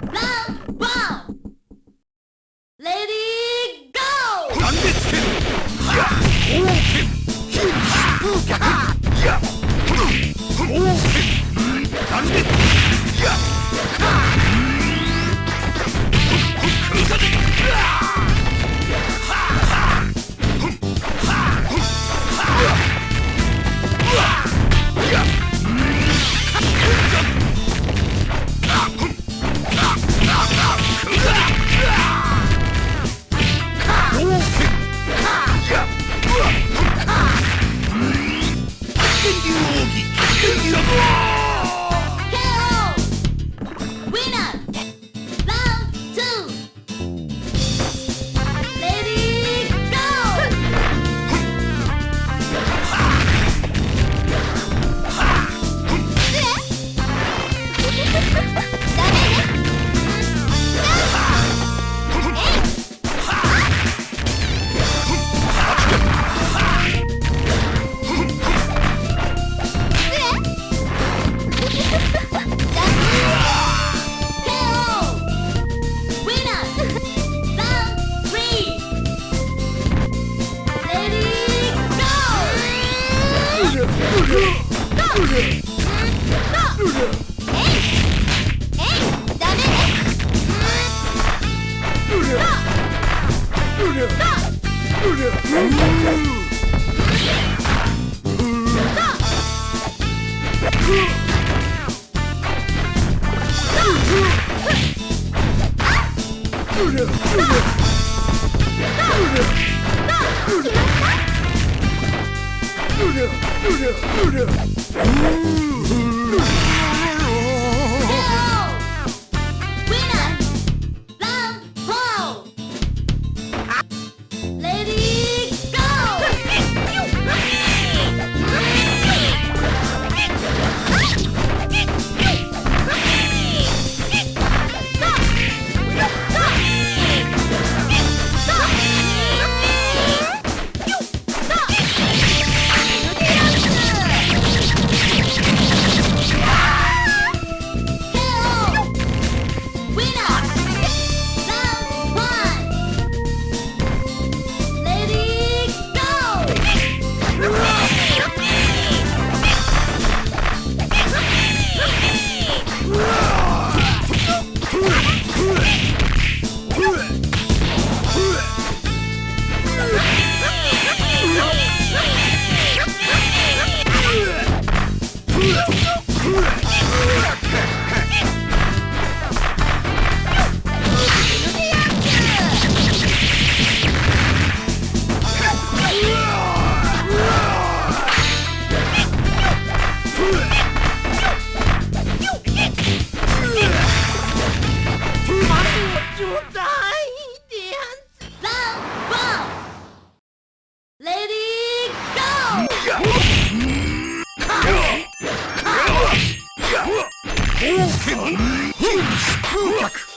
Bye! Ooh! そ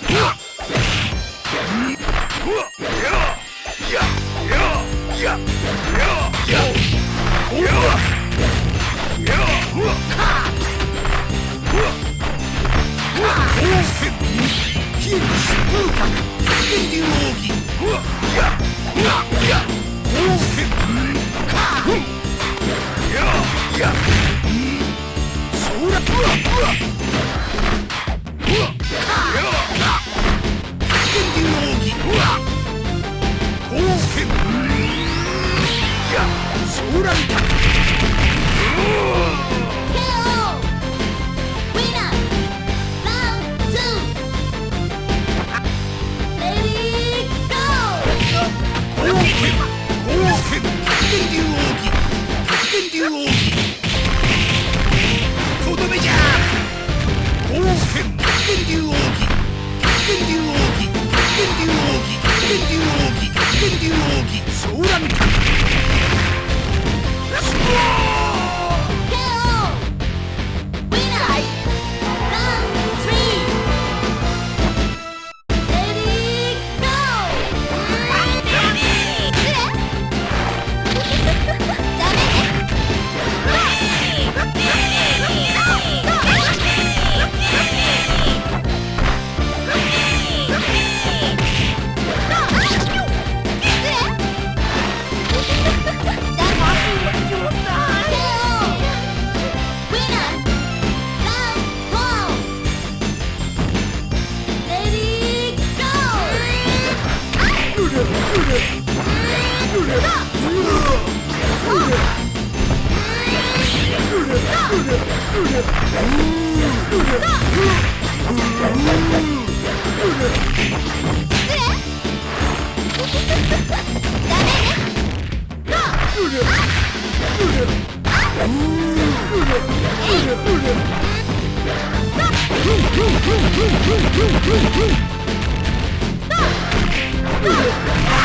Ah!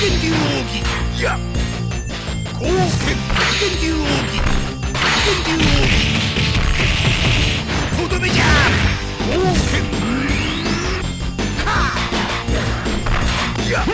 天竜奥義や光剣天竜奥義天竜奥義とどめじゃ光剣かや